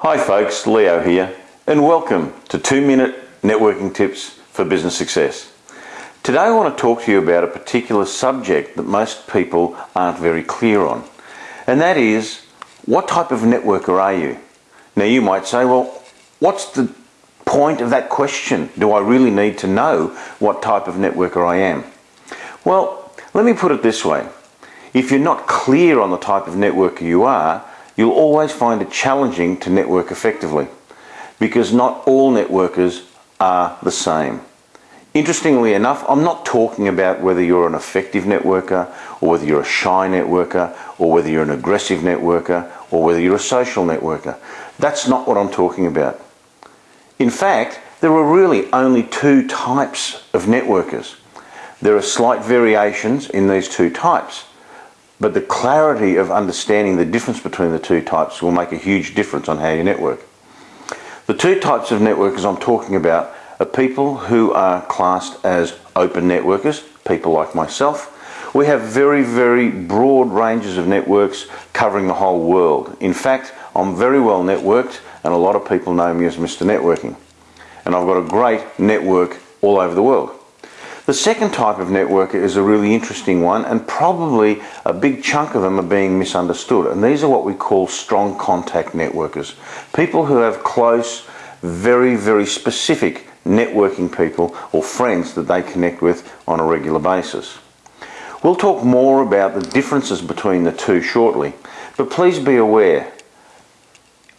Hi folks, Leo here, and welcome to 2 Minute Networking Tips for Business Success. Today I want to talk to you about a particular subject that most people aren't very clear on, and that is what type of networker are you? Now you might say, well, what's the point of that question? Do I really need to know what type of networker I am? Well, let me put it this way. If you're not clear on the type of networker you are, you'll always find it challenging to network effectively because not all networkers are the same. Interestingly enough, I'm not talking about whether you're an effective networker or whether you're a shy networker or whether you're an aggressive networker or whether you're a social networker. That's not what I'm talking about. In fact, there are really only two types of networkers. There are slight variations in these two types. But the clarity of understanding the difference between the two types will make a huge difference on how you network. The two types of networkers I'm talking about are people who are classed as open networkers, people like myself. We have very, very broad ranges of networks covering the whole world. In fact, I'm very well networked and a lot of people know me as Mr. Networking. And I've got a great network all over the world. The second type of networker is a really interesting one and probably a big chunk of them are being misunderstood. And these are what we call strong contact networkers. People who have close, very, very specific networking people or friends that they connect with on a regular basis. We'll talk more about the differences between the two shortly, but please be aware,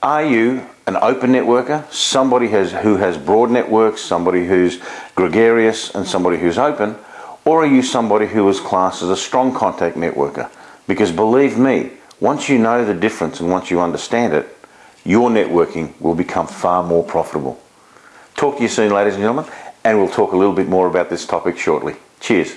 are you an open networker, somebody has, who has broad networks, somebody who's gregarious and somebody who's open, or are you somebody who is classed as a strong contact networker? Because believe me, once you know the difference and once you understand it, your networking will become far more profitable. Talk to you soon, ladies and gentlemen, and we'll talk a little bit more about this topic shortly. Cheers.